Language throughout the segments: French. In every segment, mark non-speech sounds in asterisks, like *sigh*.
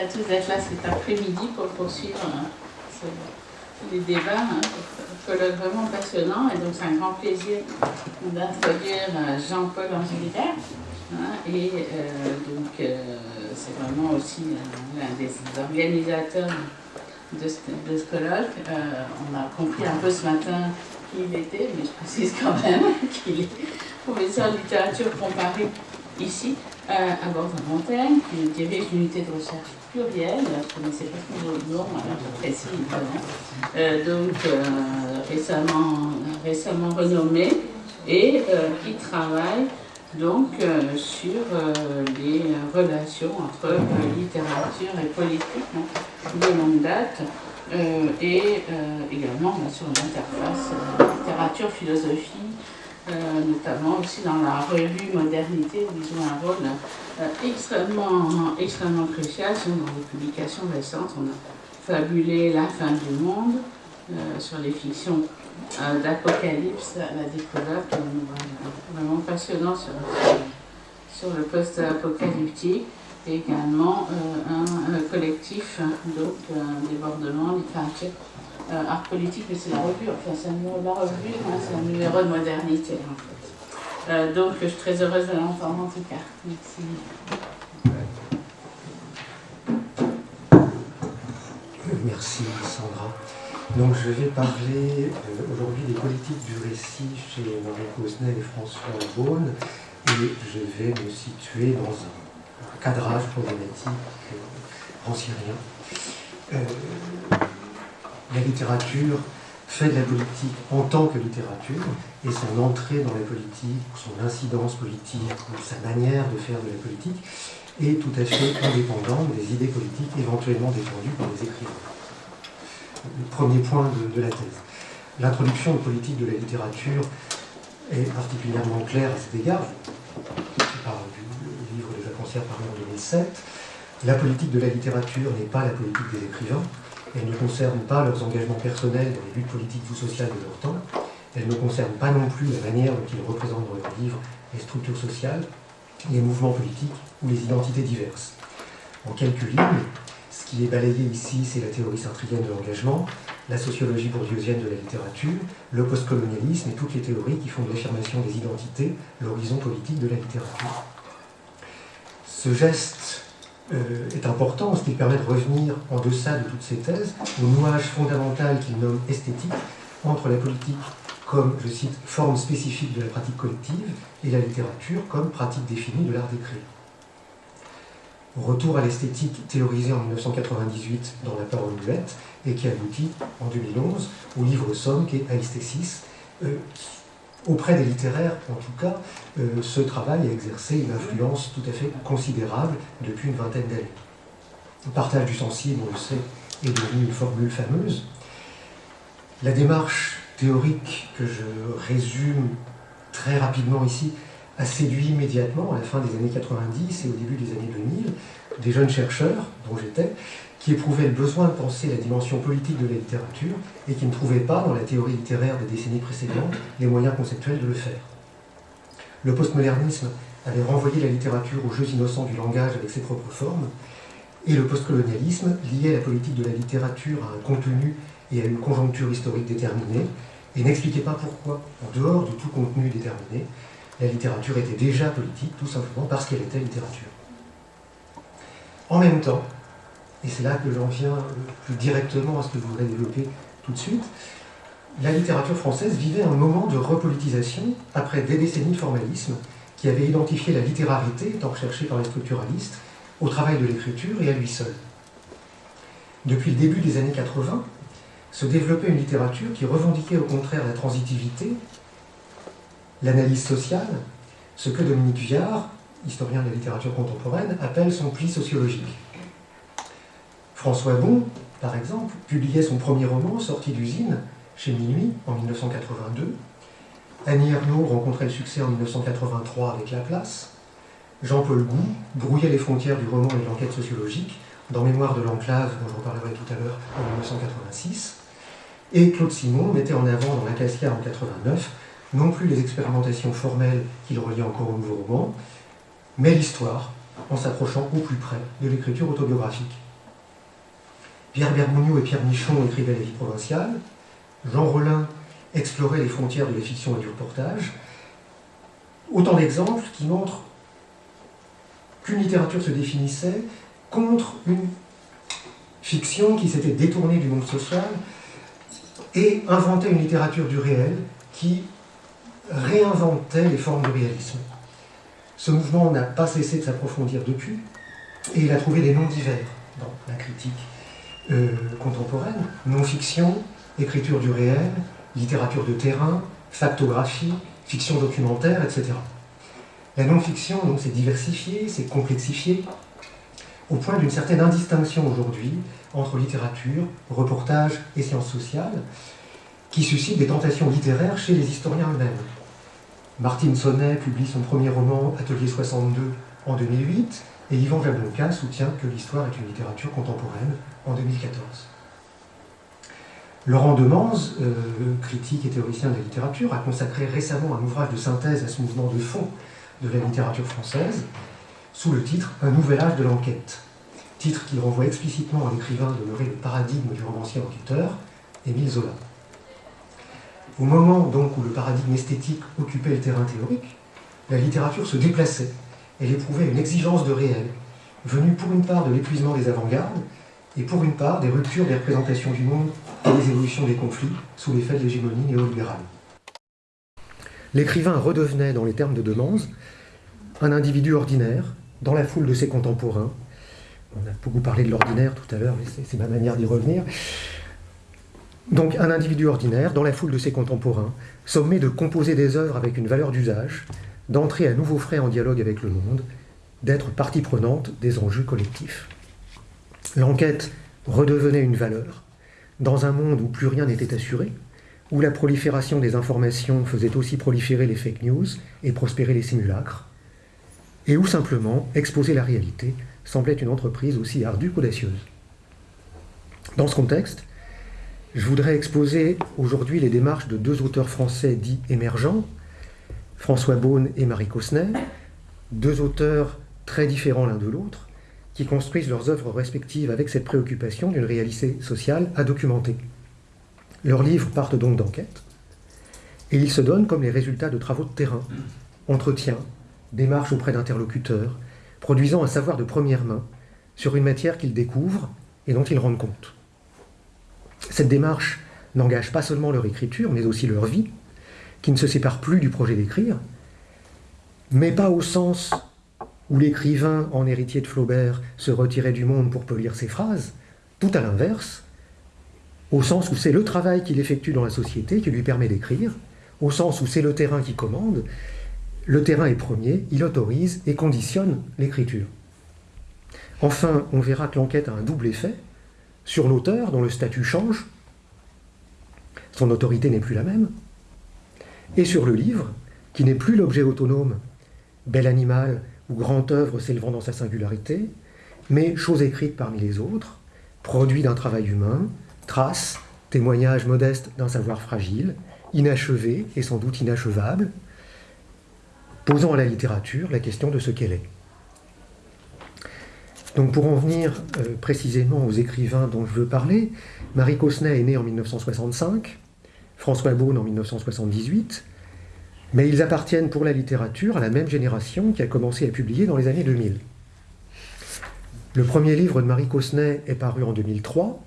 à tous d'être là cet après-midi pour poursuivre hein, les débats. Hein, colloque vraiment passionnant. Et donc, c'est un grand plaisir d'introduire euh, Jean-Paul Angélibert. Hein, et euh, donc, euh, c'est vraiment aussi l'un des organisateurs ce, de ce colloque. on a compris un peu ce matin qui il était, mais je précise quand même *laughs* qu'il est professeur de littérature comparée ici à Bordeaux-Montaigne, qui dirige l'unité de recherche plurielle, je ne connaissais pas son nom, alors j'apprécie évidemment, euh, donc euh, récemment, récemment renommé, et euh, qui travaille donc sur les relations entre littérature et politique de longue date, et également sur l'interface littérature-philosophie, euh, notamment aussi dans la revue Modernité, où ils jouent un rôle euh, extrêmement, extrêmement crucial. Dans les publications récentes, on a fabulé La fin du monde euh, sur les fictions d'Apocalypse, la découverte, vraiment passionnant sur, sur le post-apocalyptique. Et également un, collectif donc débordement littérature euh, art politique, mais c'est la revue, enfin c'est la revue, hein, c'est un numéro de modernité en fait. Euh, donc je suis très heureuse de l'entendre en tout cas. Merci. Merci Sandra. Donc je vais parler euh, aujourd'hui des politiques du récit chez Marie Cosnel et François Beaune et je vais me situer dans un, cadrage problématique rancérien la littérature fait de la politique en tant que littérature, et son entrée dans la politique, son incidence politique, ou sa manière de faire de la politique, est tout à fait indépendante des idées politiques éventuellement défendues par les écrivains. Le premier point de, la thèse. L'introduction aux politiques de la littérature est particulièrement claire à cet égard. Je du livre des vacancières paru en 2007. La politique de la littérature n'est pas la politique des écrivains, elles ne concernent pas leurs engagements personnels dans les luttes politiques ou sociales de leur temps. Elles ne concernent pas non plus la manière dont ils représentent dans leurs livres les structures sociales, les mouvements politiques ou les identités diverses. En quelques lignes, ce qui est balayé ici, c'est la théorie sartrienne de l'engagement, la sociologie bourdieusienne de la littérature, le postcolonialisme et toutes les théories qui font de l'affirmation des identités l'horizon politique de la littérature. Ce geste est important parce qu'il permet de revenir en deçà de toutes ces thèses au nouage fondamental qu'il nomme esthétique entre la politique comme, je cite, forme spécifique de la pratique collective et la littérature comme pratique définie de l'art d'écrire. Retour à l'esthétique théorisée en 1998 dans La parole muette et qui aboutit en 2011 au livre somme qui est Aesthesis, euh, auprès des littéraires, en tout cas, euh, ce travail a exercé une influence tout à fait considérable depuis une vingtaine d'années. Le partage du sensible, on le sait, est devenu une formule fameuse. La démarche théorique que je résume très rapidement ici a séduit immédiatement, à la fin des années 90 et au début des années 2000, des jeunes chercheurs, dont j'étais, qui éprouvaient le besoin de penser la dimension politique de la littérature et qui ne trouvaient pas, dans la théorie littéraire des décennies précédentes, les moyens conceptuels de le faire. Le postmodernisme avait renvoyé la littérature aux jeux innocents du langage avec ses propres formes, et le postcolonialisme liait la politique de la littérature à un contenu et à une conjoncture historique déterminée, et n'expliquait pas pourquoi, en dehors de tout contenu déterminé, la littérature était déjà politique, tout simplement parce qu'elle était littérature. En même temps, et c'est là que j'en viens plus directement à ce que je voudrais développer tout de suite, la littérature française vivait un moment de repolitisation après des décennies de formalisme qui avait identifié la littérarité, étant recherchée par les structuralistes, au travail de l'écriture et à lui seul. Depuis le début des années 80, se développait une littérature qui revendiquait au contraire la transitivité, l'analyse sociale, ce que Dominique Viard, historien de la littérature contemporaine, appelle son pli sociologique. François Bon, par exemple, publiait son premier roman, Sortie d'usine, chez Minuit, en 1982. Annie Ernaux rencontrait le succès en 1983 avec La Place. Jean-Paul Gou brouillait les frontières du roman et de l'enquête sociologique dans Mémoire de l'enclave, dont je reparlerai tout à l'heure, en 1986. Et Claude Simon mettait en avant dans L'Acacia en 89 non plus les expérimentations formelles qu'il reliait encore au nouveau roman, mais l'histoire, en s'approchant au plus près de l'écriture autobiographique. Pierre Bergougnou et Pierre Michon écrivaient la vie provinciale, Jean Rollin explorait les frontières de la fiction et du reportage. Autant d'exemples qui montrent qu'une littérature se définissait contre une fiction qui s'était détournée du monde social et inventait une littérature du réel qui réinventait les formes du réalisme. Ce mouvement n'a pas cessé de s'approfondir depuis, et il a trouvé des noms divers dans la critique euh, contemporaine. Non-fiction, écriture du réel, littérature de terrain, factographie, fiction documentaire, etc. La non-fiction, donc, s'est diversifiée, s'est complexifiée, au point d'une certaine indistinction aujourd'hui entre littérature, reportage et sciences sociales, qui suscite des tentations littéraires chez les historiens eux-mêmes. Martine Sonnet publie son premier roman Atelier 62 en 2008, et Yvan Jablonka soutient que l'histoire est une littérature contemporaine en 2014. Laurent Demans, euh, critique et théoricien de la littérature, a consacré récemment un ouvrage de synthèse à ce mouvement de fond de la littérature française, sous le titre Un nouvel âge de l'enquête, titre qui renvoie explicitement à l'écrivain demeuré le paradigme du romancier enquêteur, Émile Zola. Au moment donc où le paradigme esthétique occupait le terrain théorique, la littérature se déplaçait, elle éprouvait une exigence de réel, venue pour une part de l'épuisement des avant-gardes, et pour une part des ruptures des représentations du monde et des évolutions des conflits sous l'effet de l'hégémonie néolibérale. L'écrivain redevenait, dans les termes de Demans, un individu ordinaire, dans la foule de ses contemporains. On a beaucoup parlé de l'ordinaire tout à l'heure, mais c'est ma manière d'y revenir. Donc un individu ordinaire, dans la foule de ses contemporains, sommé de composer des œuvres avec une valeur d'usage, d'entrer à nouveau frais en dialogue avec le monde, d'être partie prenante des enjeux collectifs. L'enquête redevenait une valeur, dans un monde où plus rien n'était assuré, où la prolifération des informations faisait aussi proliférer les fake news et prospérer les simulacres, et où simplement exposer la réalité semblait une entreprise aussi ardue qu'audacieuse. Dans ce contexte, je voudrais exposer aujourd'hui les démarches de deux auteurs français dits émergents, François Beaune et Marie Cosnet, deux auteurs très différents l'un de l'autre, construisent leurs œuvres respectives avec cette préoccupation d'une réalité sociale à documenter. Leurs livres partent donc d'enquêtes, et ils se donnent comme les résultats de travaux de terrain, entretiens, démarches auprès d'interlocuteurs, produisant un savoir de première main sur une matière qu'ils découvrent et dont ils rendent compte. Cette démarche n'engage pas seulement leur écriture, mais aussi leur vie, qui ne se sépare plus du projet d'écrire, mais pas au sens où l'écrivain, en héritier de Flaubert, se retirait du monde pour polir ses phrases, tout à l'inverse, au sens où c'est le travail qu'il effectue dans la société qui lui permet d'écrire, au sens où c'est le terrain qui commande, le terrain est premier, il autorise et conditionne l'écriture. Enfin, on verra que l'enquête a un double effet sur l'auteur dont le statut change, son autorité n'est plus la même, et sur le livre, qui n'est plus l'objet autonome, bel animal ou grande œuvre s'élevant dans sa singularité, mais chose écrite parmi les autres, produit d'un travail humain, trace, témoignage modeste d'un savoir fragile, inachevé et sans doute inachevable, posant à la littérature la question de ce qu'elle est. Donc pour en venir euh, précisément aux écrivains dont je veux parler, Marie Cosnet est née en 1965, François Beaune en 1978, mais ils appartiennent pour la littérature à la même génération qui a commencé à publier dans les années 2000. Le premier livre de Marie Cosnet est paru en 2003.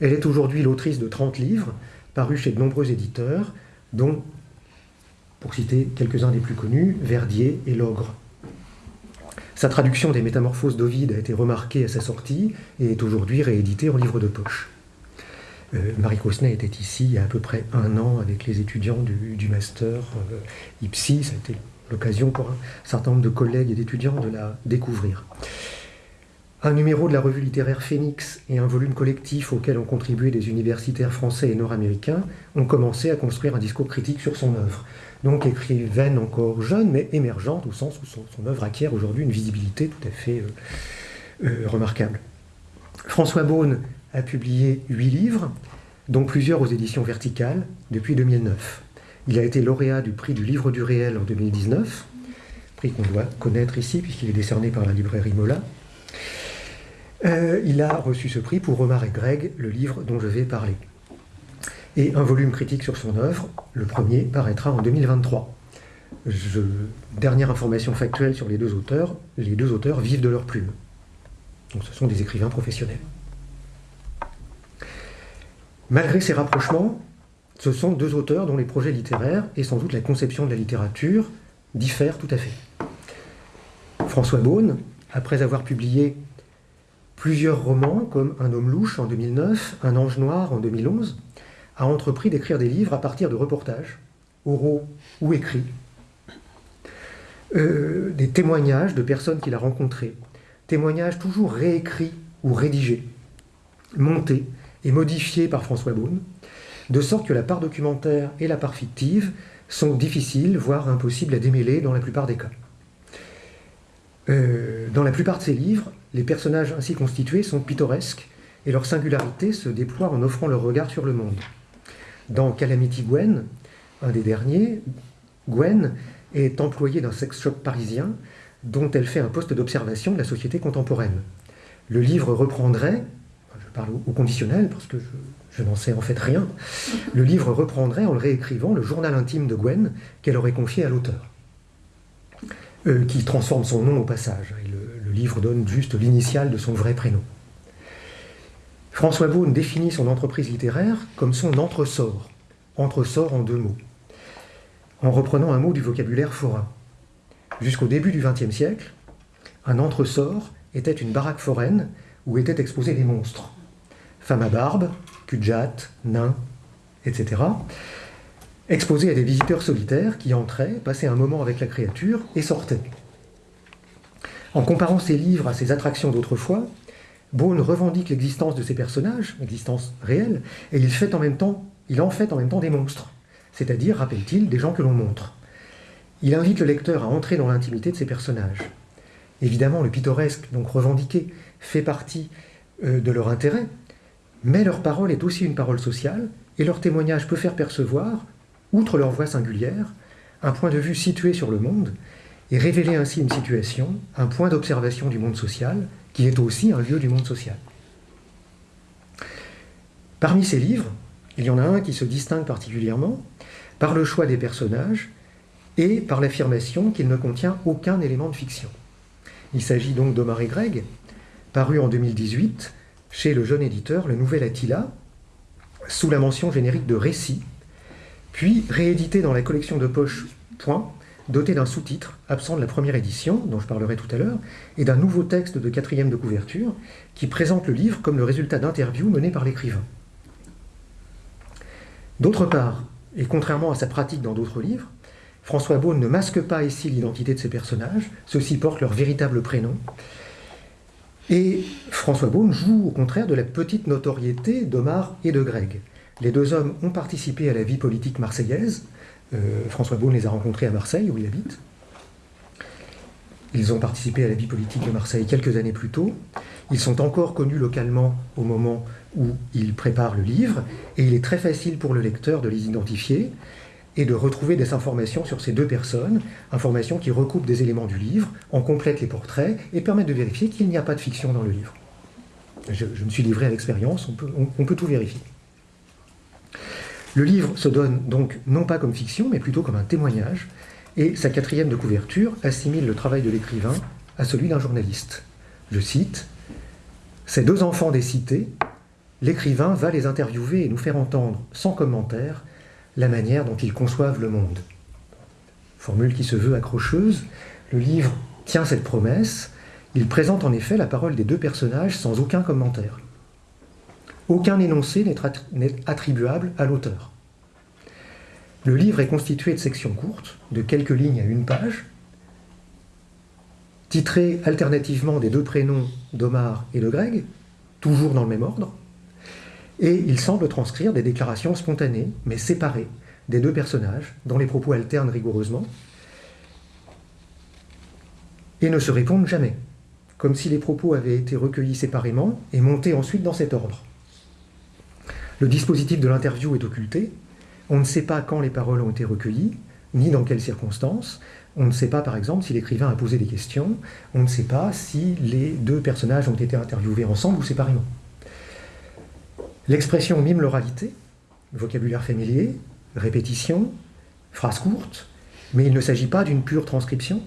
Elle est aujourd'hui l'autrice de 30 livres, parus chez de nombreux éditeurs, dont, pour citer quelques-uns des plus connus, Verdier et L'Ogre. Sa traduction des Métamorphoses d'Ovide a été remarquée à sa sortie et est aujourd'hui rééditée en livre de poche. Euh, Marie Cosnet était ici il y a à peu près un an avec les étudiants du, master euh, IPSI. Ça a été l'occasion pour un certain nombre de collègues et d'étudiants de la découvrir. Un numéro de la revue littéraire Phoenix et un volume collectif auquel ont contribué des universitaires français et nord-américains ont commencé à construire un discours critique sur son œuvre. Donc écrivaine encore jeune, mais émergente, au sens où son, œuvre acquiert aujourd'hui une visibilité tout à fait euh, remarquable. François Beaune a publié huit livres, dont plusieurs aux éditions verticales, depuis 2009. Il a été lauréat du prix du livre du réel en 2019, prix qu'on doit connaître ici puisqu'il est décerné par la librairie Mola. Euh, il a reçu ce prix pour Romar et Greg, le livre dont je vais parler. Et un volume critique sur son œuvre, le premier, paraîtra en 2023. dernière information factuelle sur les deux auteurs, les deux auteurs vivent de leur plume. Donc ce sont des écrivains professionnels. Malgré ces rapprochements, ce sont deux auteurs dont les projets littéraires et sans doute la conception de la littérature diffèrent tout à fait. François Beaune, après avoir publié plusieurs romans comme Un homme louche en 2009, Un ange noir en 2011, a entrepris d'écrire des livres à partir de reportages, oraux ou écrits, euh, des témoignages de personnes qu'il a rencontrées, témoignages toujours réécrits ou rédigés, montés et modifiés par François Beaune, de sorte que la part documentaire et la part fictive sont difficiles, voire impossibles à démêler dans la plupart des cas. Euh, dans la plupart de ses livres, les personnages ainsi constitués sont pittoresques et leur singularité se déploie en offrant leur regard sur le monde. Dans Calamity Gwen, un des derniers, Gwen est employée d'un sex shop parisien dont elle fait un poste d'observation de la société contemporaine. Le livre reprendrait, parle au conditionnel parce que je, n'en sais en fait rien, le livre reprendrait en le réécrivant le journal intime de Gwen qu'elle aurait confié à l'auteur, euh, qui transforme son nom au passage. le, le livre donne juste l'initiale de son vrai prénom. François Beaune définit son entreprise littéraire comme son entresort, entresort en deux mots, en reprenant un mot du vocabulaire forain. Jusqu'au début du XXe siècle, un entresort était une baraque foraine où étaient exposés des monstres. Femmes à barbe, cul nains, etc. Exposés à des visiteurs solitaires qui entraient, passaient un moment avec la créature et sortaient. En comparant ses livres à ses attractions d'autrefois, Beaune revendique l'existence de ces personnages, l'existence réelle, et il, fait en même temps, il en fait en même temps des monstres, c'est-à-dire, rappelle-t-il, des gens que l'on montre. Il invite le lecteur à entrer dans l'intimité de ces personnages. Évidemment, le pittoresque, donc revendiqué, fait partie euh, de leur intérêt, mais leur parole est aussi une parole sociale, et leur témoignage peut faire percevoir, outre leur voix singulière, un point de vue situé sur le monde, et révéler ainsi une situation, un point d'observation du monde social, qui est aussi un lieu du monde social. Parmi ces livres, il y en a un qui se distingue particulièrement par le choix des personnages et par l'affirmation qu'il ne contient aucun élément de fiction. Il s'agit donc d'Omar et Greg, paru en 2018 chez le jeune éditeur Le Nouvel Attila, sous la mention générique de récit, puis réédité dans la collection de poche Point doté d'un sous-titre absent de la première édition, dont je parlerai tout à l'heure, et d'un nouveau texte de quatrième de couverture qui présente le livre comme le résultat d'interviews menées par l'écrivain. D'autre part, et contrairement à sa pratique dans d'autres livres, François Beaune ne masque pas ici l'identité de ses personnages, ceux-ci portent leur véritable prénom, et François Beaune joue au contraire de la petite notoriété d'Omar et de Greg. Les deux hommes ont participé à la vie politique marseillaise, euh, François Beaune les a rencontrés à Marseille, où il habite. Ils ont participé à la vie politique de Marseille quelques années plus tôt. Ils sont encore connus localement au moment où ils préparent le livre, et il est très facile pour le lecteur de les identifier et de retrouver des informations sur ces deux personnes, informations qui recoupent des éléments du livre, en complètent les portraits et permettent de vérifier qu'il n'y a pas de fiction dans le livre. Je, me suis livré à l'expérience, on peut tout vérifier. Le livre se donne donc non pas comme fiction, mais plutôt comme un témoignage, et sa quatrième de couverture assimile le travail de l'écrivain à celui d'un journaliste. Je cite Ces deux enfants des cités, l'écrivain va les interviewer et nous faire entendre, sans commentaire, la manière dont ils conçoivent le monde. Formule qui se veut accrocheuse, le livre tient cette promesse, il présente en effet la parole des deux personnages sans aucun commentaire. Aucun énoncé n'est attribuable à l'auteur. Le livre est constitué de sections courtes, de quelques lignes à une page, titrées alternativement des deux prénoms d'Omar et de Greg, toujours dans le même ordre, et il semble transcrire des déclarations spontanées, mais séparées, des deux personnages, dont les propos alternent rigoureusement, et ne se répondent jamais, comme si les propos avaient été recueillis séparément et montés ensuite dans cet ordre. Le dispositif de l'interview est occulté. On ne sait pas quand les paroles ont été recueillies, ni dans quelles circonstances. On ne sait pas, par exemple, si l'écrivain a posé des questions. On ne sait pas si les deux personnages ont été interviewés ensemble ou séparément. L'expression mime l'oralité, vocabulaire familier, répétition, phrase courte, mais il ne s'agit pas d'une pure transcription.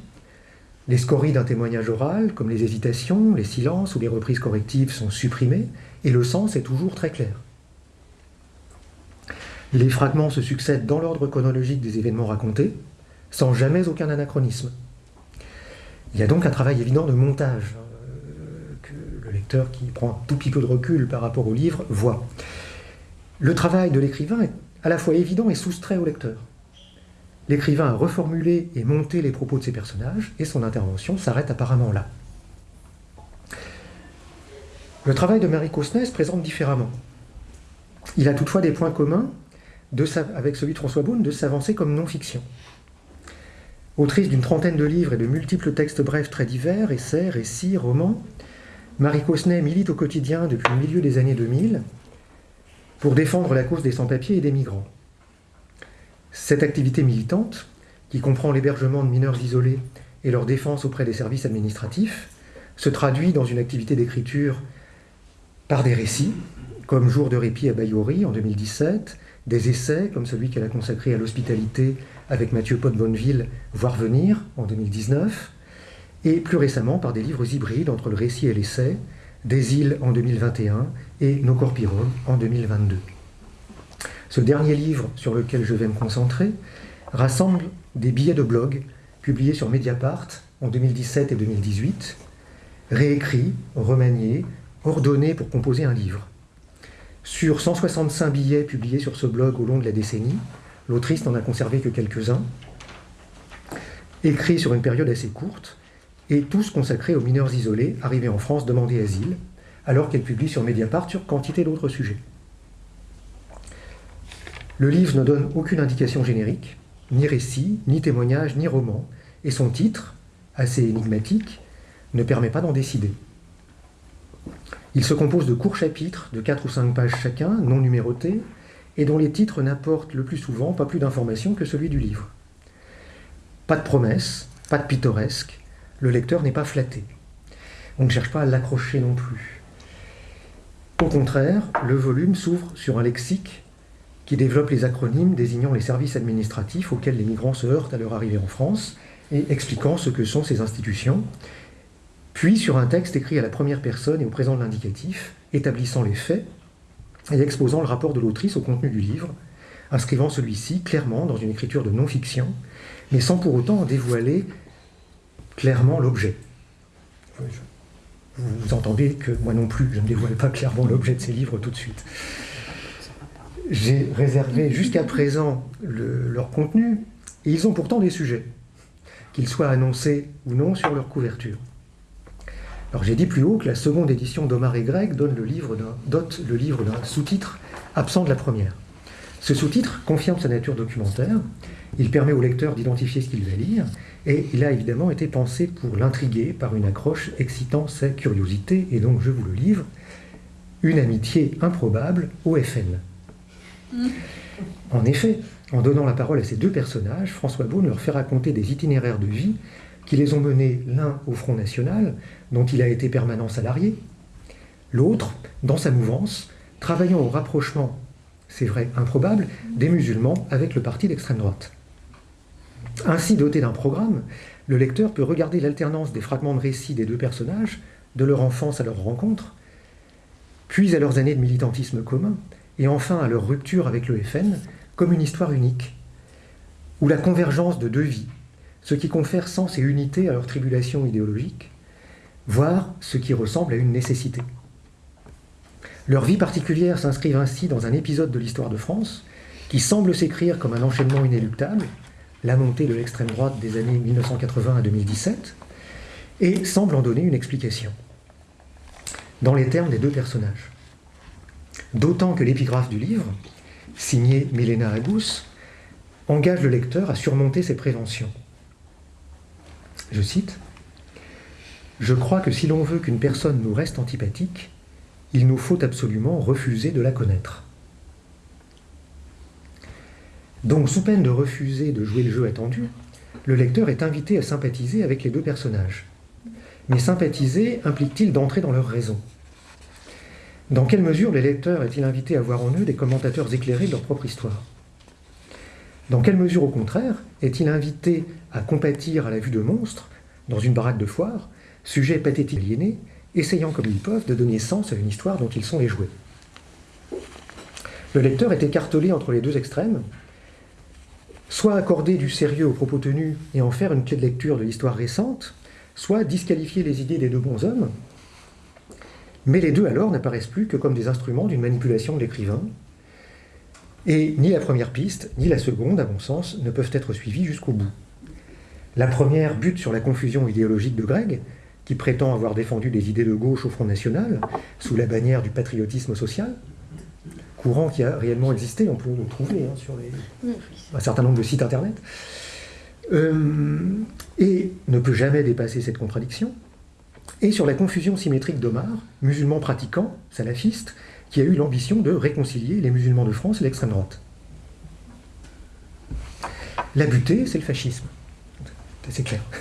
Les scories d'un témoignage oral, comme les hésitations, les silences ou les reprises correctives, sont supprimées, et le sens est toujours très clair. Les fragments se succèdent dans l'ordre chronologique des événements racontés, sans jamais aucun anachronisme. Il y a donc un travail évident de montage le qui prend un tout petit peu de recul par rapport au livre voit. Le travail de l'écrivain est à la fois évident et soustrait au lecteur. L'écrivain a reformulé et monté les propos de ses personnages et son intervention s'arrête apparemment là. Le travail de Marie Cosnay se présente différemment. Il a toutefois des points communs avec celui de François Beaune, de s'avancer comme non-fiction. Autrice d'une trentaine de livres et de multiples textes brefs très divers, essais, récits, romans, Marie Cosnay milite au quotidien depuis le milieu des années 2000 pour défendre la cause des sans-papiers et des migrants. Cette activité militante, qui comprend l'hébergement de mineurs isolés et leur défense auprès des services administratifs, se traduit dans une activité d'écriture par des récits, comme Jour de répit à Bayouri en 2017, des essais comme celui qu'elle a consacré à l'hospitalité avec Mathieu Pot-Bonneville, Voir venir en 2019, et plus récemment par des livres hybrides entre le récit et l'essai, Des îles en 2021 et Nos Corpirons en 2022. Ce dernier livre sur lequel je vais me concentrer rassemble des billets de blog publiés sur Mediapart en 2017 et 2018, réécrits, remaniés, ordonnés pour composer un livre. Sur 165 billets publiés sur ce blog au long de la décennie, l'autrice n'en a conservé que quelques-uns, écrits sur une période assez courte, et tous consacrés aux mineurs isolés arrivés en France demander asile, alors qu'elle publie sur Mediapart sur quantité d'autres sujets. Le livre ne donne aucune indication générique, ni récit, ni témoignage, ni roman, et son titre, assez énigmatique, ne permet pas d'en décider. Il se compose de courts chapitres de 4 ou 5 pages chacun, non numérotés, et dont les titres n'apportent le plus souvent pas plus d'informations que celui du livre. Pas de promesses, pas de pittoresque, le lecteur n'est pas flatté. On ne cherche pas à l'accrocher non plus. Au contraire, le volume s'ouvre sur un lexique qui développe les acronymes désignant les services administratifs auxquels les migrants se heurtent à leur arrivée en France et expliquant ce que sont ces institutions, puis sur un texte écrit à la première personne et au présent de l'indicatif, établissant les faits et exposant le rapport de l'autrice au contenu du livre, inscrivant celui-ci clairement dans une écriture de non-fiction, mais sans pour autant en dévoiler clairement l'objet. Vous entendez que moi non plus, je ne dévoile pas clairement l'objet de ces livres tout de suite. J'ai réservé jusqu'à présent leur contenu, et ils ont pourtant des sujets, qu'ils soient annoncés ou non sur leur couverture. Alors j'ai dit plus haut que la seconde édition d'Omar et Greg donne le livre dote le livre d'un sous-titre absent de la première. Ce sous-titre confirme sa nature documentaire, il permet au lecteur d'identifier ce qu'il va lire, et il a évidemment été pensé pour l'intriguer par une accroche excitant sa curiosité, et donc je vous le livre, une amitié improbable au FN. En effet, en donnant la parole à ces deux personnages, François Beaune leur fait raconter des itinéraires de vie qui les ont menés l'un au Front National, dont il a été permanent salarié, l'autre, dans sa mouvance, travaillant au rapprochement, c'est vrai improbable, des musulmans avec le parti d'extrême droite. Ainsi doté d'un programme, le lecteur peut regarder l'alternance des fragments de récits des deux personnages, de leur enfance à leur rencontre, puis à leurs années de militantisme commun, et enfin à leur rupture avec le FN, comme une histoire unique, où la convergence de deux vies, ce qui confère sens et unité à leur tribulation idéologique, voire ce qui ressemble à une nécessité. Leur vie particulière s'inscrivent ainsi dans un épisode de l'histoire de France qui semble s'écrire comme un enchaînement inéluctable, la montée de l'extrême droite des années 1980 à 2017, et semble en donner une explication, dans les termes des deux personnages. D'autant que l'épigraphe du livre, signée Milena Agus, engage le lecteur à surmonter ses préventions. Je cite Je crois que si l'on veut qu'une personne nous reste antipathique, il nous faut absolument refuser de la connaître. Donc, sous peine de refuser de jouer le jeu attendu, le lecteur est invité à sympathiser avec les deux personnages. Mais sympathiser implique-t-il d'entrer dans leur raison? Dans quelle mesure le lecteur est-il invité à voir en eux des commentateurs éclairés de leur propre histoire? Dans quelle mesure, au contraire, est-il invité à compatir à la vue de monstres, dans une baraque de foire, sujets pathétiques aliénés, essayant comme ils peuvent de donner sens à une histoire dont ils sont les jouets? Le lecteur est écartelé entre les deux extrêmes, soit accorder du sérieux aux propos tenus et en faire une clé de lecture de l'histoire récente, soit disqualifier les idées des deux bons hommes, mais les deux alors n'apparaissent plus que comme des instruments d'une manipulation de l'écrivain, et ni la première piste, ni la seconde, à mon sens, ne peuvent être suivies jusqu'au bout. La première bute sur la confusion idéologique de Greg, qui prétend avoir défendu des idées de gauche au Front National, sous la bannière du patriotisme social, courant qui a réellement existé, on peut le trouver hein, sur un certain nombre de sites internet, euh, et ne peut jamais dépasser cette contradiction, et sur la confusion symétrique d'Omar, musulman pratiquant, salafiste, qui a eu l'ambition de réconcilier les musulmans de France et l'extrême droite. La butée, c'est le fascisme. C'est clair. *laughs*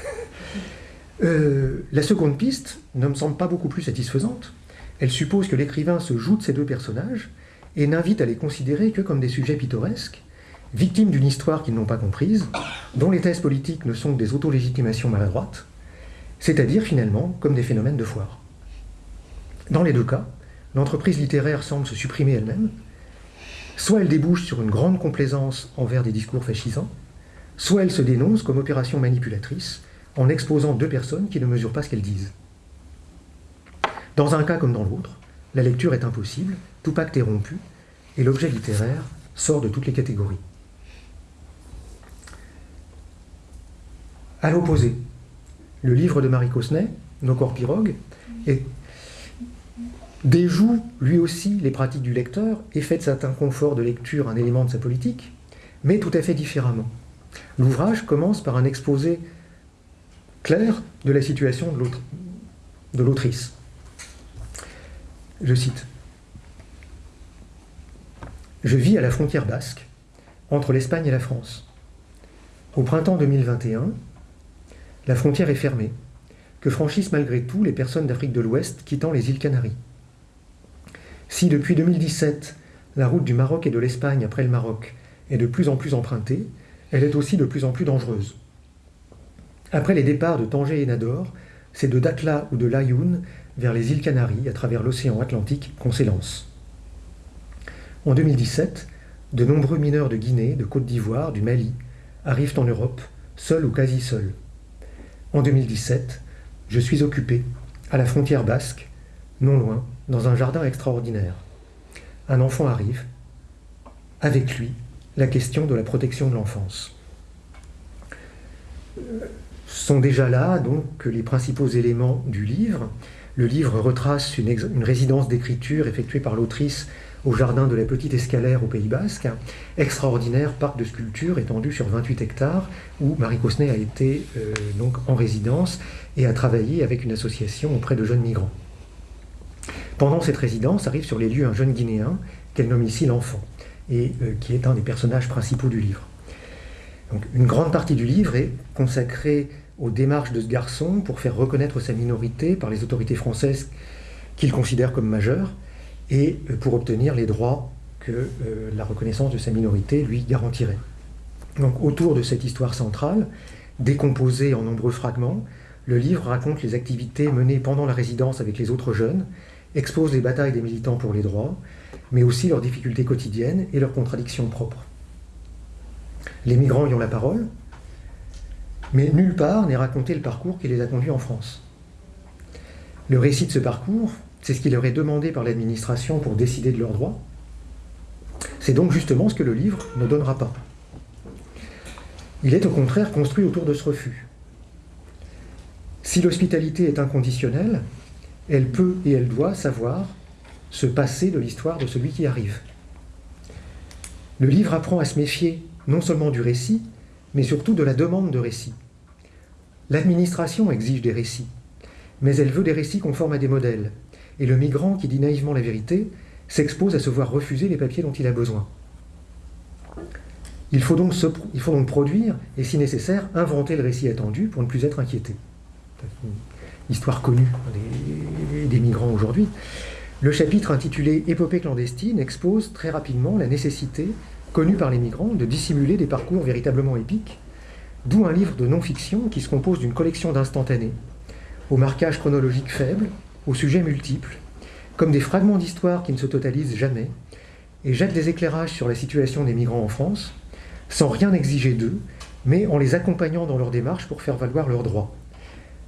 Euh, la seconde piste ne me semble pas beaucoup plus satisfaisante. Elle suppose que l'écrivain se joue de ces deux personnages et n'invite à les considérer que comme des sujets pittoresques, victimes d'une histoire qu'ils n'ont pas comprise, dont les thèses politiques ne sont que des autolégitimations maladroites, c'est-à-dire finalement comme des phénomènes de foire. Dans les deux cas, l'entreprise littéraire semble se supprimer elle-même, soit elle débouche sur une grande complaisance envers des discours fascisants, soit elle se dénonce comme opération manipulatrice en exposant deux personnes qui ne mesurent pas ce qu'elles disent. Dans un cas comme dans l'autre, la lecture est impossible, tout pacte est rompu, et l'objet littéraire sort de toutes les catégories. À l'opposé, le livre de Marie Cosnet, Nos corps pirogues, déjoue lui aussi les pratiques du lecteur et fait de cet inconfort de lecture un élément de sa politique, mais tout à fait différemment. L'ouvrage commence par un exposé clair de la situation de l'autrice. Je cite Je vis à la frontière basque, entre l'Espagne et la France. Au printemps 2021, la frontière est fermée, que franchissent malgré tout les personnes d'Afrique de l'Ouest quittant les îles Canaries. Si depuis 2017, la route du Maroc et de l'Espagne après le Maroc est de plus en plus empruntée, elle est aussi de plus en plus dangereuse. Après les départs de Tanger et Nador, c'est de Dakhla ou de Laayoune vers les îles Canaries, à travers l'océan Atlantique, qu'on s'élance. En 2017, de nombreux mineurs de Guinée, de Côte d'Ivoire, du Mali, arrivent en Europe, seuls ou quasi seuls. En 2017, je suis occupé, à la frontière basque, non loin, dans un jardin extraordinaire. Un enfant arrive, avec lui, la question de la protection de l'enfance. Sont déjà là donc les principaux éléments du livre, le livre retrace une, résidence d'écriture effectuée par l'autrice au jardin de la Petite Escalaire au Pays Basque, extraordinaire parc de sculpture étendu sur 28 hectares, où Marie Cosnet a été euh, en résidence et a travaillé avec une association auprès de jeunes migrants. Pendant cette résidence arrive sur les lieux un jeune Guinéen qu'elle nomme ici l'enfant, et euh, qui est un des personnages principaux du livre. Une grande partie du livre est consacrée aux démarches de ce garçon pour faire reconnaître sa minorité par les autorités françaises qu'il considère comme majeure et euh, pour obtenir les droits que euh, la reconnaissance de sa minorité lui garantirait. Donc autour de cette histoire centrale, décomposée en nombreux fragments, le livre raconte les activités menées pendant la résidence avec les autres jeunes, expose les batailles des militants pour les droits, mais aussi leurs difficultés quotidiennes et leurs contradictions propres. Les migrants y ont la parole, mais nulle part n'est raconté le parcours qui les a conduits en France. Le récit de ce parcours, c'est ce qui leur est demandé par l'administration pour décider de leurs droits. C'est donc justement ce que le livre ne donnera pas. Il est au contraire construit autour de ce refus. Si l'hospitalité est inconditionnelle, elle peut et elle doit savoir se passer de l'histoire de celui qui arrive. Le livre apprend à se méfier non seulement du récit, mais surtout de la demande de récit. L'administration exige des récits, mais elle veut des récits conformes à des modèles, et le migrant qui dit naïvement la vérité s'expose à se voir refuser les papiers dont il a besoin. Il faut, donc produire, et si nécessaire, inventer le récit attendu pour ne plus être inquiété. Histoire connue des migrants aujourd'hui. Le chapitre intitulé Épopée clandestine expose très rapidement la nécessité, connue par les migrants, de dissimuler des parcours véritablement épiques, d'où un livre de non-fiction qui se compose d'une collection d'instantanés, au marquage chronologique faible, aux sujets multiples, comme des fragments d'histoire qui ne se totalisent jamais, et jettent des éclairages sur la situation des migrants en France, sans rien exiger d'eux, mais en les accompagnant dans leur démarche pour faire valoir leurs droits.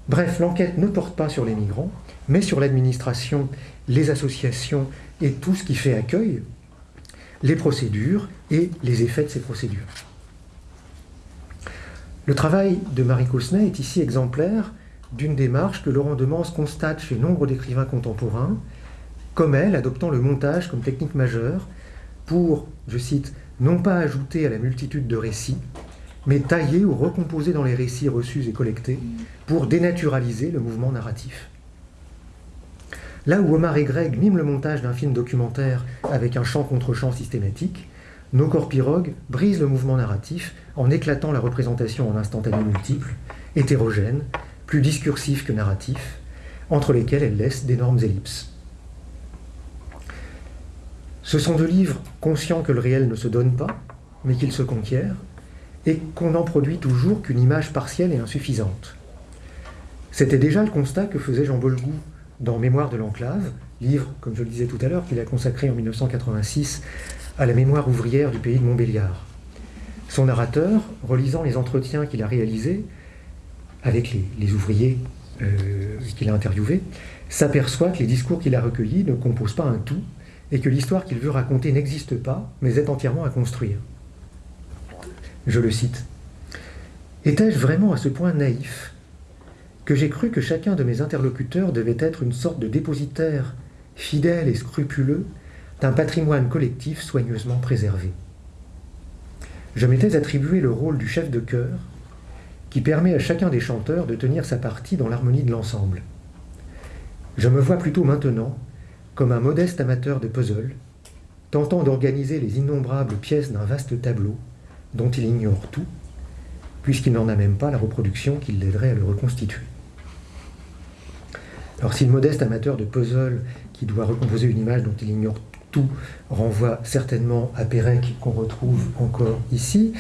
Bref, l'enquête ne porte pas sur les migrants, mais sur l'administration, les associations et tout ce qui fait accueil, les procédures et les effets de ces procédures. Le travail de Marie Cosnet est ici exemplaire d'une démarche que Laurent Demance constate chez nombre d'écrivains contemporains, comme elle, adoptant le montage comme technique majeure pour, je cite, non pas ajouter à la multitude de récits, mais tailler ou recomposer dans les récits reçus et collectés pour dénaturaliser le mouvement narratif. Là où Omar et Greg miment le montage d'un film documentaire avec un chant contre chant systématique, nos corps pirogues brisent le mouvement narratif en éclatant la représentation en instantané multiples, hétérogènes, plus discursifs que narratifs, entre lesquels elles laissent d'énormes ellipses. Ce sont deux livres conscients que le réel ne se donne pas, mais qu'il se conquiert, et qu'on n'en produit toujours qu'une image partielle et insuffisante. C'était déjà le constat que faisait Jean Bolgou dans Mémoire de l'enclave, livre, comme je le disais tout à l'heure, qu'il a consacré en 1986 à la mémoire ouvrière du pays de Montbéliard. Son narrateur, relisant les entretiens qu'il a réalisés avec les, ouvriers euh, qu'il a interviewés, s'aperçoit que les discours qu'il a recueillis ne composent pas un tout, et que l'histoire qu'il veut raconter n'existe pas, mais est entièrement à construire. Je le cite. Étais-je vraiment à ce point naïf que j'ai cru que chacun de mes interlocuteurs devait être une sorte de dépositaire fidèle et scrupuleux d'un patrimoine collectif soigneusement préservé Je m'étais attribué le rôle du chef de chœur qui permet à chacun des chanteurs de tenir sa partie dans l'harmonie de l'ensemble. Je me vois plutôt maintenant comme un modeste amateur de puzzle, tentant d'organiser les innombrables pièces d'un vaste tableau dont il ignore tout, puisqu'il n'en a même pas la reproduction qui l'aiderait à le reconstituer. Alors si le modeste amateur de puzzle qui doit recomposer une image dont il ignore tout renvoie certainement à Pérec qu'on retrouve encore ici,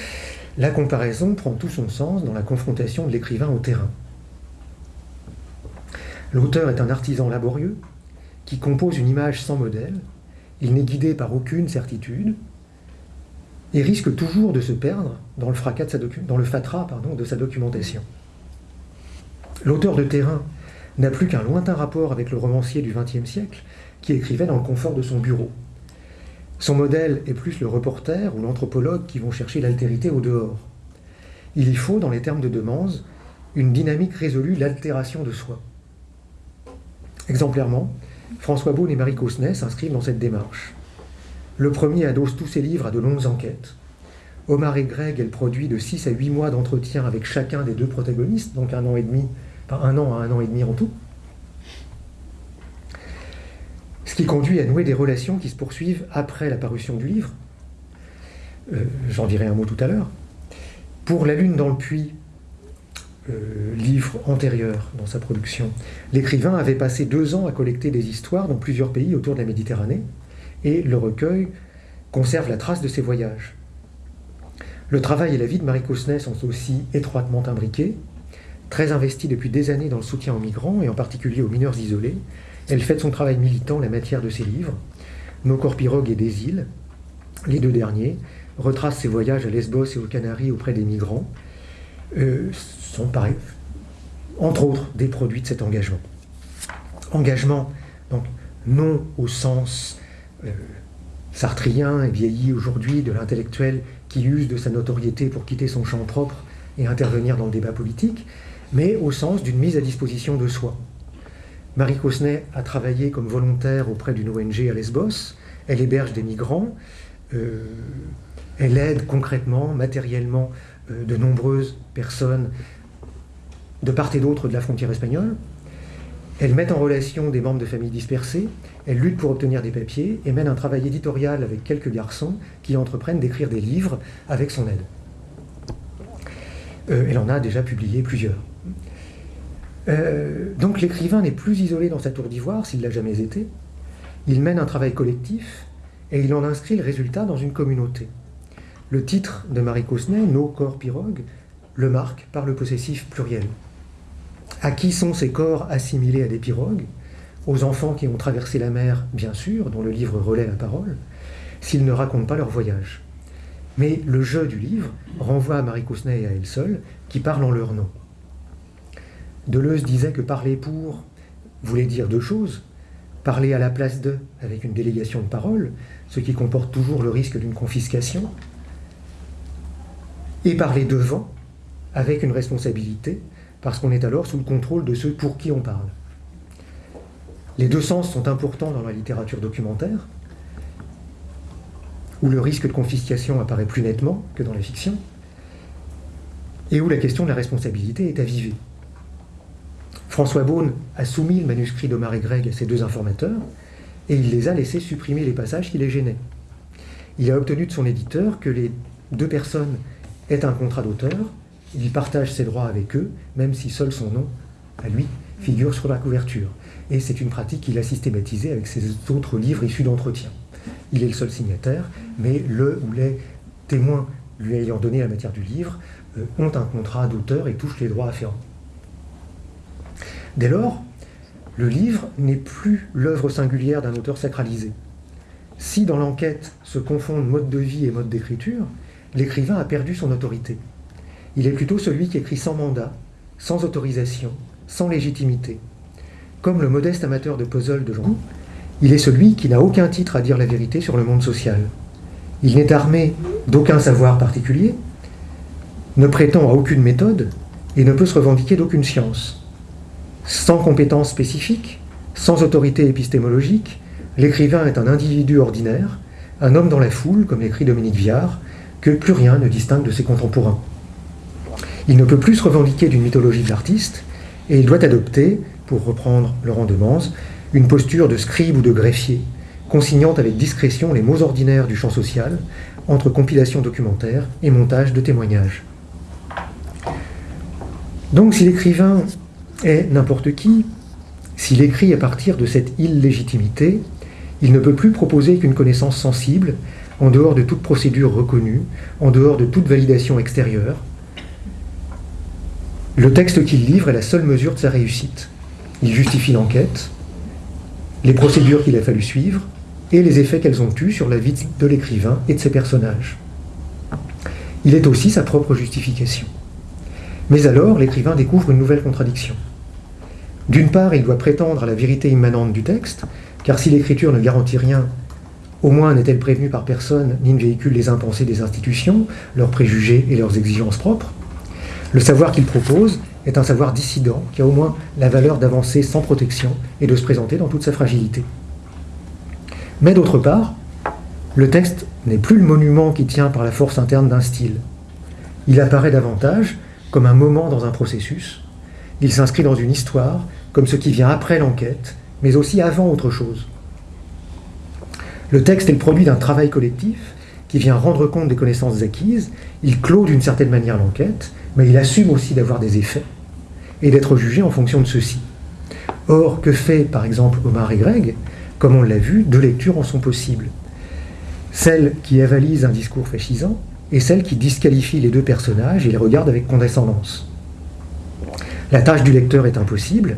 la comparaison prend tout son sens dans la confrontation de l'écrivain au terrain. L'auteur est un artisan laborieux, qui compose une image sans modèle, il n'est guidé par aucune certitude, et risque toujours de se perdre dans le, fracas de sa documentation. L'auteur de terrain n'a plus qu'un lointain rapport avec le romancier du XXe siècle, qui écrivait dans le confort de son bureau. Son modèle est plus le reporter ou l'anthropologue qui vont chercher l'altérité au dehors. Il y faut, dans les termes de Demance, une dynamique résolue, l'altération de soi. Exemplairement, François Beaune et Marie Cosnet s'inscrivent dans cette démarche. Le premier adosse tous ses livres à de longues enquêtes. Omar et Greg, elle produit de 6 à 8 mois d'entretien avec chacun des deux protagonistes, donc un an et demi, enfin un an à un an et demi en tout. Ce qui conduit à nouer des relations qui se poursuivent après la parution du livre. Euh, j'en dirai un mot tout à l'heure. Pour La Lune dans le puits, euh, livre antérieur dans sa production, l'écrivain avait passé deux ans à collecter des histoires dans plusieurs pays autour de la Méditerranée, et le recueil conserve la trace de ses voyages. Le travail et la vie de Marie Cosnet sont aussi étroitement imbriqués. Très investie depuis des années dans le soutien aux migrants, et en particulier aux mineurs isolés, elle fait son travail militant la matière de ses livres. Nos corps pirogues et des îles, les deux derniers, retracent ses voyages à Lesbos et aux Canaries auprès des migrants, euh, sont pareil, entre autres des produits de cet engagement. Engagement, donc non au sens euh, sartrien et vieilli aujourd'hui de l'intellectuel qui use de sa notoriété pour quitter son champ propre et intervenir dans le débat politique, mais au sens d'une mise à disposition de soi. Marie Cosnet a travaillé comme volontaire auprès d'une ONG à Lesbos, elle héberge des migrants, euh, elle aide concrètement, matériellement, euh, de nombreuses personnes de part et d'autre de la frontière espagnole. Elles mettent en relation des membres de familles dispersées, elles luttent pour obtenir des papiers et mènent un travail éditorial avec quelques garçons qui entreprennent d'écrire des livres avec son aide. Euh, elle en a déjà publié plusieurs. Euh, donc l'écrivain n'est plus isolé dans sa tour d'ivoire, s'il l'a jamais été. Il mène un travail collectif et il en inscrit le résultat dans une communauté. Le titre de Marie Cosnay, Nos corps pirogues, le marque par le possessif pluriel. À qui sont ces corps assimilés à des pirogues? Aux enfants qui ont traversé la mer, bien sûr, dont le livre relaie la parole, s'ils ne racontent pas leur voyage. Mais le jeu du livre renvoie à Marie Cousnet et à elle seule, qui parlent en leur nom. Deleuze disait que parler pour voulait dire deux choses. Parler à la place de, avec une délégation de parole, ce qui comporte toujours le risque d'une confiscation, et parler devant, avec une responsabilité, parce qu'on est alors sous le contrôle de ceux pour qui on parle. Les deux sens sont importants dans la littérature documentaire, où le risque de confiscation apparaît plus nettement que dans la fiction, et où la question de la responsabilité est avivée. François Beaune a soumis le manuscrit d'Omar et Greg à ses deux informateurs, et il les a laissés supprimer les passages qui les gênaient. Il a obtenu de son éditeur que les deux personnes aient un contrat d'auteur il partage ses droits avec eux, même si seul son nom, à lui, figure sur la couverture. Et c'est une pratique qu'il a systématisée avec ses autres livres issus d'entretien. Il est le seul signataire, mais le ou les témoins lui ayant donné la matière du livre euh, ont un contrat d'auteur et touchent les droits afférents. Dès lors, le livre n'est plus l'œuvre singulière d'un auteur sacralisé. Si dans l'enquête se confondent mode de vie et mode d'écriture, l'écrivain a perdu son autorité. Il est plutôt celui qui écrit sans mandat, sans autorisation, sans légitimité. Comme le modeste amateur de puzzle de Jean il est celui qui n'a aucun titre à dire la vérité sur le monde social. Il n'est armé d'aucun savoir particulier, ne prétend à aucune méthode et ne peut se revendiquer d'aucune science. Sans compétences spécifiques, sans autorité épistémologique, l'écrivain est un individu ordinaire, un homme dans la foule, comme l'écrit Dominique Viard, que plus rien ne distingue de ses contemporains. Il ne peut plus se revendiquer d'une mythologie de l'artiste, et il doit adopter, pour reprendre Laurent de Mans, une posture de scribe ou de greffier, consignant avec discrétion les mots ordinaires du champ social, entre compilation documentaire et montage de témoignages. Donc si l'écrivain est n'importe qui, s'il écrit à partir de cette illégitimité, il ne peut plus proposer qu'une connaissance sensible, en dehors de toute procédure reconnue, en dehors de toute validation extérieure, le texte qu'il livre est la seule mesure de sa réussite. Il justifie l'enquête, les procédures qu'il a fallu suivre et les effets qu'elles ont eus sur la vie de l'écrivain et de ses personnages. Il est aussi sa propre justification. Mais alors, l'écrivain découvre une nouvelle contradiction. D'une part, il doit prétendre à la vérité immanente du texte, car si l'écriture ne garantit rien, au moins n'est-elle prévenue par personne ni ne véhicule les impensés des institutions, leurs préjugés et leurs exigences propres. Le savoir qu'il propose est un savoir dissident qui a au moins la valeur d'avancer sans protection et de se présenter dans toute sa fragilité. Mais d'autre part, le texte n'est plus le monument qui tient par la force interne d'un style. Il apparaît davantage comme un moment dans un processus. Il s'inscrit dans une histoire, comme ce qui vient après l'enquête, mais aussi avant autre chose. Le texte est le produit d'un travail collectif qui vient rendre compte des connaissances acquises, il clôt d'une certaine manière l'enquête, mais il assume aussi d'avoir des effets et d'être jugé en fonction de ceux-ci. Or, que fait par exemple Omar et Greg? Comme on l'a vu, deux lectures en sont possibles. Celle qui avalise un discours fascisant et celle qui disqualifie les deux personnages et les regarde avec condescendance. La tâche du lecteur est impossible,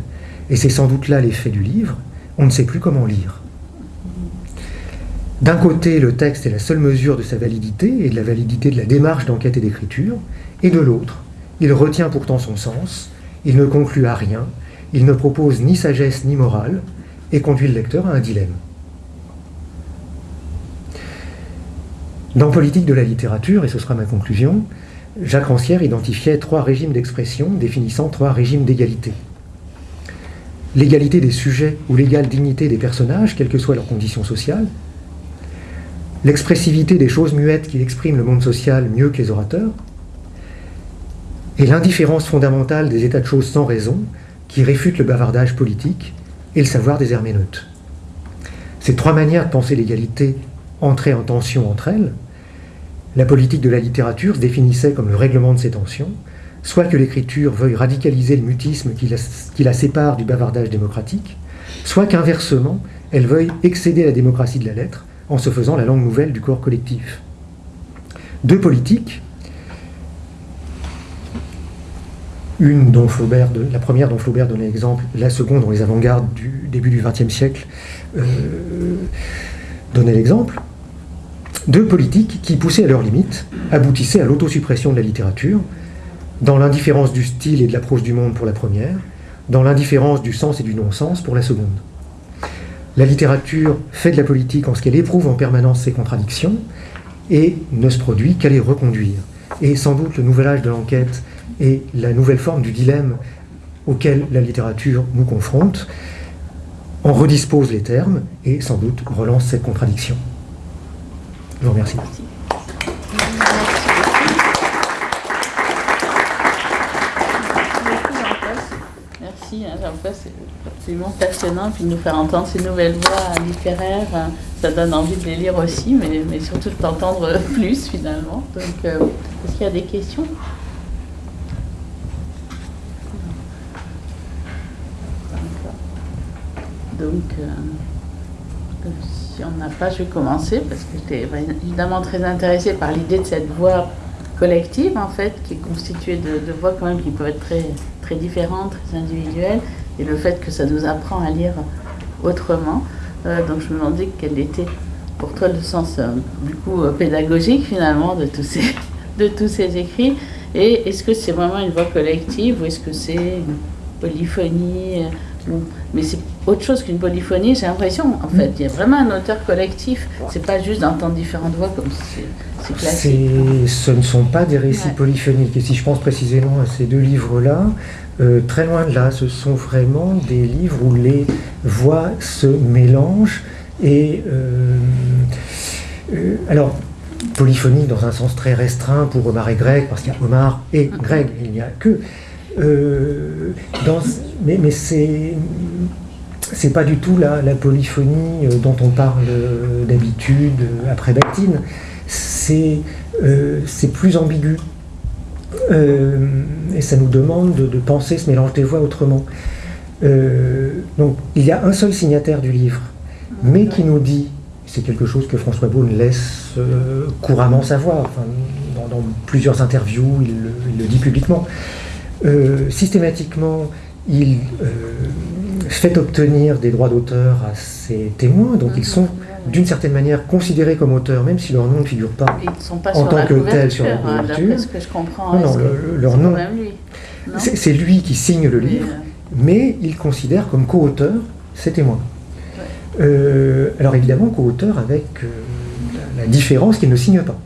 et c'est sans doute là l'effet du livre, on ne sait plus comment lire. D'un côté, le texte est la seule mesure de sa validité et de la validité de la démarche d'enquête et d'écriture, et de l'autre, il retient pourtant son sens, il ne conclut à rien, il ne propose ni sagesse ni morale, et conduit le lecteur à un dilemme. Dans Politique de la littérature, et ce sera ma conclusion, Jacques Rancière identifiait trois régimes d'expression définissant trois régimes d'égalité. L'égalité des sujets ou l'égale dignité des personnages, quelles que soient leurs conditions sociales, l'expressivité des choses muettes qui expriment le monde social mieux que les orateurs, et l'indifférence fondamentale des états de choses sans raison, qui réfute le bavardage politique et le savoir des herméneutes. Ces trois manières de penser l'égalité entraient en tension entre elles. La politique de la littérature se définissait comme le règlement de ces tensions, soit que l'écriture veuille radicaliser le mutisme qui la, sépare du bavardage démocratique, soit qu'inversement, elle veuille excéder la démocratie de la lettre en se faisant la langue nouvelle du corps collectif. Deux politiques, une dont Flaubert, la première dont Flaubert donnait l'exemple, la seconde dont les avant-gardes du début du XXe siècle euh, donnaient l'exemple, deux politiques qui, poussées à leurs limites, aboutissaient à l'autosuppression de la littérature, dans l'indifférence du style et de l'approche du monde pour la première, dans l'indifférence du sens et du non-sens pour la seconde. La littérature fait de la politique en ce qu'elle éprouve en permanence ses contradictions et ne se produit qu'à les reconduire. Et sans doute le nouvel âge de l'enquête et la nouvelle forme du dilemme auquel la littérature nous confronte en redispose les termes et sans doute relance cette contradiction. Je vous remercie. Merci, hein, c'est absolument passionnant, puis nous faire entendre ces nouvelles voix littéraires, hein, ça donne envie de les lire aussi, mais, mais surtout de t'entendre *laughs* plus finalement. Donc, euh, est-ce qu'il y a des questions? Donc, euh, si on n'a pas, vais commencer parce que j'étais évidemment très intéressée par l'idée de cette voix collective, en fait, qui est constituée de, voix quand même qui peuvent être très, très différentes, très individuelles, et le fait que ça nous apprend à lire autrement. Euh, donc, je me demandais quel était pour toi le sens, euh, du coup, pédagogique finalement de tous ces, *laughs* de tous ces écrits. Et est-ce que c'est vraiment une voix collective ou est-ce que c'est une polyphonie mais c'est autre chose qu'une polyphonie, j'ai l'impression. En fait, il y a vraiment un auteur collectif. C'est pas juste d'entendre différentes voix comme c'est classique. Ce ne sont pas des récits polyphoniques. Et si je pense précisément à ces deux livres-là, euh, très loin de là, ce sont vraiment des livres où les voix se mélangent. Et euh, euh, alors, polyphonie dans un sens très restreint pour Omar et Greg, parce qu'il y a Omar et Greg, il n'y a que. Dans, mais, c'est c'est pas du tout la, polyphonie euh, dont on parle euh, d'habitude euh, après Bactine. C'est plus ambigu. et ça nous demande de, penser ce mélange des voix autrement. donc il y a un seul signataire du livre, mais qui nous dit, c'est quelque chose que François Beaune laisse couramment savoir, dans, plusieurs interviews, il le dit publiquement, systématiquement, il euh, fait obtenir des droits d'auteur à ses témoins, donc ils sont d'une certaine manière considérés comme auteurs, même si leur nom ne figure pas, en tant que tel sur la hein, couverture. ce que je comprends, non, non, leur nom, c'est lui qui signe le livre, euh, mais il considère comme co-auteur ses témoins. Euh, alors évidemment, co-auteur avec la, différence qu'il ne signe pas.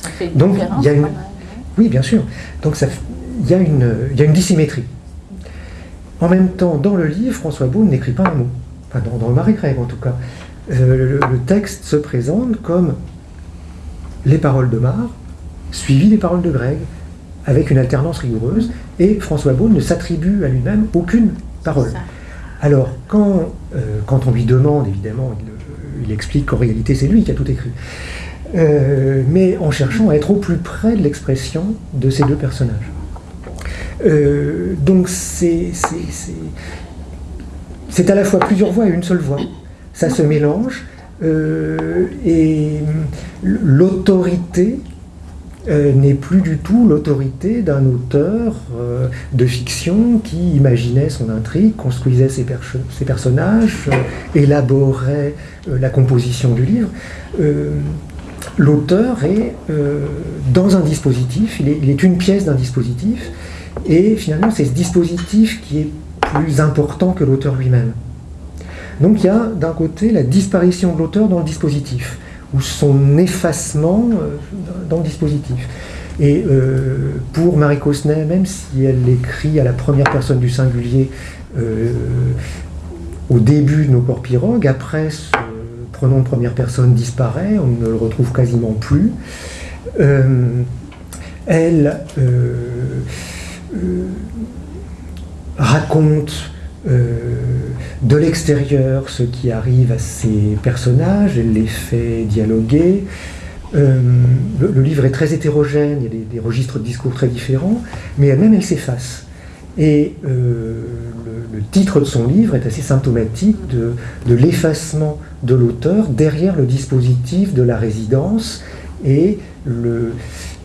Ça fait Donc il y a une, oui, bien sûr. Donc ça, il y a une, il y a une dissymétrie. En même temps, dans le livre, François Beaune n'écrit pas un mot. Enfin, dans, le Marie Greg en tout cas. Euh, le, texte se présente comme les paroles de Mar, suivies des paroles de Greg, avec une alternance rigoureuse, et François Beaune ne s'attribue à lui-même aucune parole. Alors, quand, euh, quand on lui demande, évidemment, il, explique qu'en réalité c'est lui qui a tout écrit. Euh, mais en cherchant à être au plus près de l'expression de ces deux personnages. Euh, donc c'est à la fois plusieurs voix et une seule voix. Ça se mélange. Euh, et l'autorité euh, n'est plus du tout l'autorité d'un auteur de fiction qui imaginait son intrigue, construisait ses, ses personnages, élaborait la composition du livre. L'auteur est dans un dispositif, il est une pièce d'un dispositif, et finalement, c'est ce dispositif qui est plus important que l'auteur lui-même. Donc il y a d'un côté la disparition de l'auteur dans le dispositif, ou son effacement euh, dans le dispositif. Et euh, pour Marie Cosnet, même si elle écrit à la première personne du singulier euh, au début de Nos corps pirogues, après ce pronom de première personne disparaît, on ne le retrouve quasiment plus. elle raconte de l'extérieur ce qui arrive à ces personnages, elle les fait dialoguer. le, livre est très hétérogène, il y a des, registres de discours très différents, mais elle-même elle s'efface. Et le, titre de son livre est assez symptomatique de, l'effacement de l'auteur derrière le dispositif de la résidence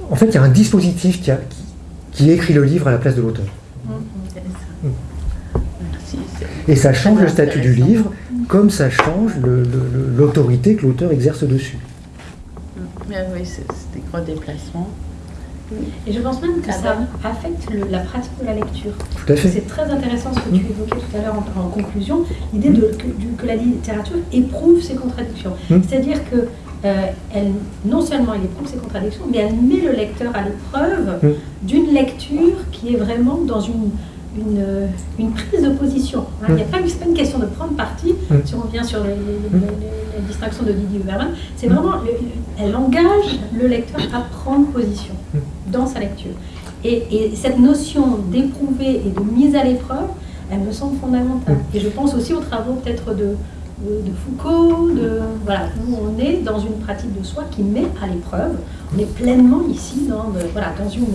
en fait, il y a un dispositif qui, qui écrit le livre à la place de l'auteur. Mmh, Et ça change le statut du livre, comme ça change l'autorité que l'auteur exerce dessus. Mmh. Oui, c'est des gros déplacements. Et je pense même que ça affecte le, la pratique de la lecture. Tout à fait. C'est très intéressant ce que tu évoquais tout à l'heure en, en, conclusion, l'idée de, que, que, la littérature éprouve ses contradictions. Mmh. C'est-à-dire que euh, elle, non seulement elle éprouve ses contradictions, mais elle met le lecteur à l'épreuve mmh. d'une lecture qui est vraiment dans une, une, une prise de position. Hein. Il n'y a pas, pas une question de prendre parti, mmh. si on revient sur les, les, les, les distractions de Didier Huberman, c'est vraiment, elle engage le lecteur à prendre position dans sa lecture. Et, et cette notion d'éprouver et de mise à l'épreuve, elle me semble fondamentale. Et je pense aussi aux travaux peut-être de, de, Foucault, de, voilà, où on est dans une pratique de soi qui met à l'épreuve. On est pleinement ici dans, de, voilà, dans, une,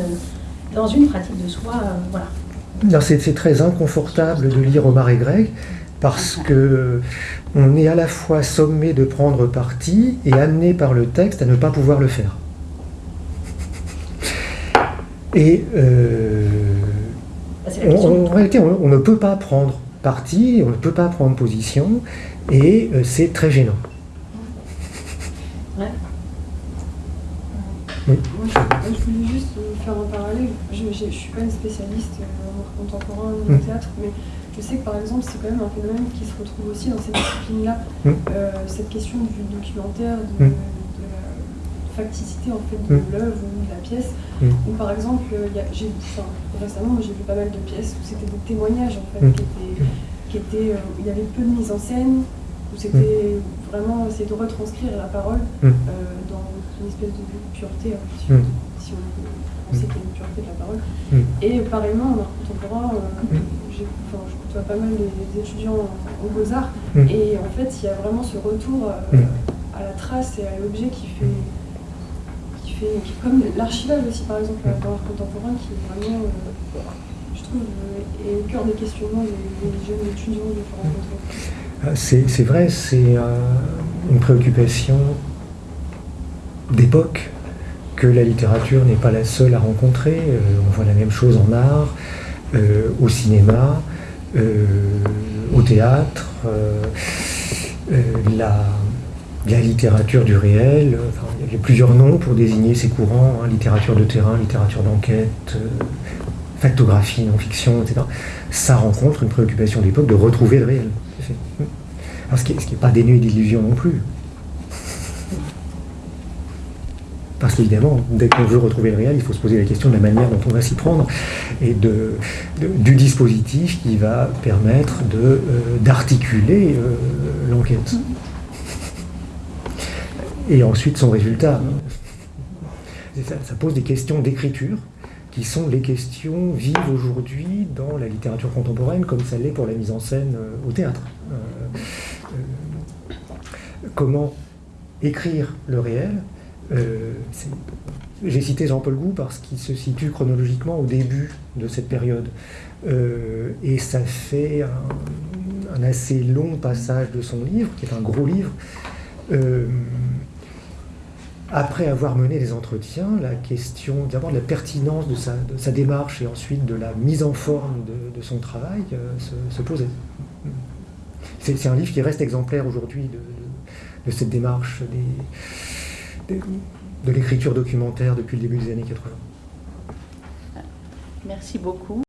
dans une pratique de soi. Euh, voilà. C'est très inconfortable de lire Omar et Greg parce que on est à la fois sommé de prendre parti et amené par le texte à ne pas pouvoir le faire. Et euh, on, en réalité, on, on, ne peut pas prendre parti, on ne peut pas prendre position, et euh, c'est très gênant. Ouais. Oui. Moi, je, je, voulais juste faire un parallèle. Je ne suis pas une spécialiste en contemporain ni en théâtre, mais je sais que par exemple, c'est quand même un phénomène qui se retrouve aussi dans cette discipline-là. Mm. Euh, cette question du documentaire, de, mm. Facticité en fait de mm. l'œuvre ou de la pièce. Où par exemple, y a, enfin, récemment, j'ai vu pas mal de pièces où c'était des témoignages en fait, qui étaient, qui étaient euh, il y avait peu de mise en scène, où c'était vraiment essayer de retranscrire la parole euh, dans une espèce de pureté, hein, si, on, si on peut penser qu'il y a une pureté de la parole. Et pareillement, en art contemporain, euh, enfin, je côtoie pas mal des, étudiants aux Beaux-Arts, et en fait, il y a vraiment ce retour à la trace et à l'objet qui fait comme l'archivage aussi, par exemple, dans l'art contemporain, qui est vraiment, euh, je trouve, est au cœur des questionnements des, des jeunes étudiants que je rencontre. C'est vrai, c'est euh, une préoccupation d'époque que la littérature n'est pas la seule à rencontrer. Euh, on voit la même chose en art, euh, au cinéma, euh, au théâtre. Euh, la, littérature du réel, enfin, il y a plusieurs noms pour désigner ces courants, hein, littérature de terrain, littérature d'enquête, euh, factographie, non-fiction, etc. Ça rencontre une préoccupation d'époque de retrouver le réel. Alors, ce qui n'est pas dénué d'illusions non plus. Parce qu'évidemment, dès qu'on veut retrouver le réel, il faut se poser la question de la manière dont on va s'y prendre et de, de, du dispositif qui va permettre d'articuler de, euh, l'enquête et ensuite son résultat. Ça, pose des questions d'écriture qui sont les questions vives aujourd'hui dans la littérature contemporaine comme ça l'est pour la mise en scène euh, au théâtre. Euh, euh, comment écrire le réel J'ai cité Jean-Paul Gou parce qu'il se situe chronologiquement au début de cette période. Et ça fait un, assez long passage de son livre, qui est un gros livre, après avoir mené des entretiens, la question d'abord de la pertinence de sa, de sa, démarche et ensuite de la mise en forme de, de son travail euh, se, se, posait. C'est un livre qui reste exemplaire aujourd'hui de, de, cette démarche des, de l'écriture documentaire depuis le début des années 80. Merci beaucoup.